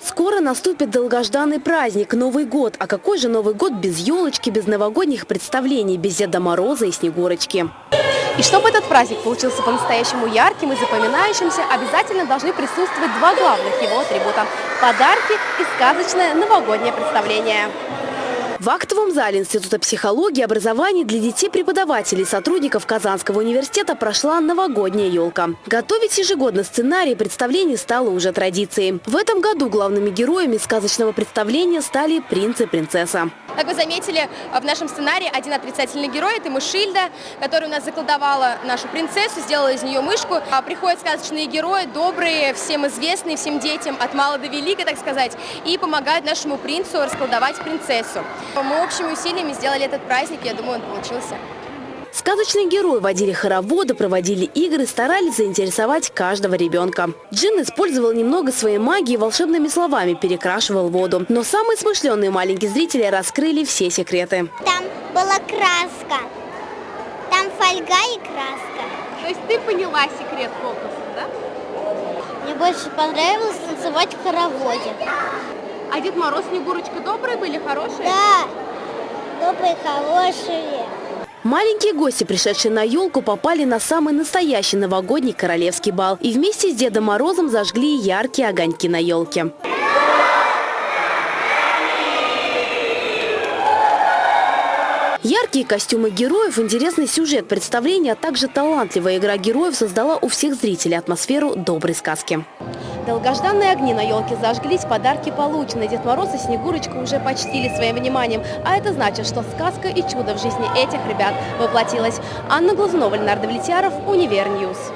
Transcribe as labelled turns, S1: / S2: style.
S1: Скоро наступит долгожданный праздник – Новый год. А какой же Новый год без елочки, без новогодних представлений, без Деда Мороза и Снегурочки?
S2: И чтобы этот праздник получился по-настоящему ярким и запоминающимся, обязательно должны присутствовать два главных его атрибута – подарки и сказочное новогоднее представление.
S1: В актовом зале Института психологии и образования для детей преподавателей и сотрудников Казанского университета прошла новогодняя елка. Готовить ежегодно сценарий представлений стало уже традицией. В этом году главными героями сказочного представления стали принц и принцесса.
S2: Как вы заметили, в нашем сценарии один отрицательный герой – это Мышильда, которая у нас заколдовала нашу принцессу, сделала из нее мышку. А приходят сказочные герои, добрые, всем известные, всем детям, от мала до велика, так сказать, и помогают нашему принцу расколдовать принцессу. Мы общими усилиями сделали этот праздник, я думаю, он получился.
S1: Сказочные герои водили хороводы, проводили игры, старались заинтересовать каждого ребенка. Джин использовал немного своей магии и волшебными словами перекрашивал воду. Но самые смышленые маленькие зрители раскрыли все секреты.
S3: Там была краска. Там фольга и краска.
S2: То есть ты поняла секрет фокуса, да?
S3: Мне больше понравилось танцевать в хороводе.
S2: А Дед Мороз, Снегурочка добрые были, хорошие?
S3: Да, добрые, хорошие.
S1: Маленькие гости, пришедшие на елку, попали на самый настоящий новогодний королевский бал. И вместе с Дедом Морозом зажгли яркие огоньки на елке. Яркие костюмы героев, интересный сюжет представления, а также талантливая игра героев создала у всех зрителей атмосферу доброй сказки. Долгожданные огни на елке зажглись, подарки получены. Дед Мороз и Снегурочка уже почтили своим вниманием. А это значит, что сказка и чудо в жизни этих ребят воплотилась. Анна Глазунова, Ленар Давлетьяров, Univer News.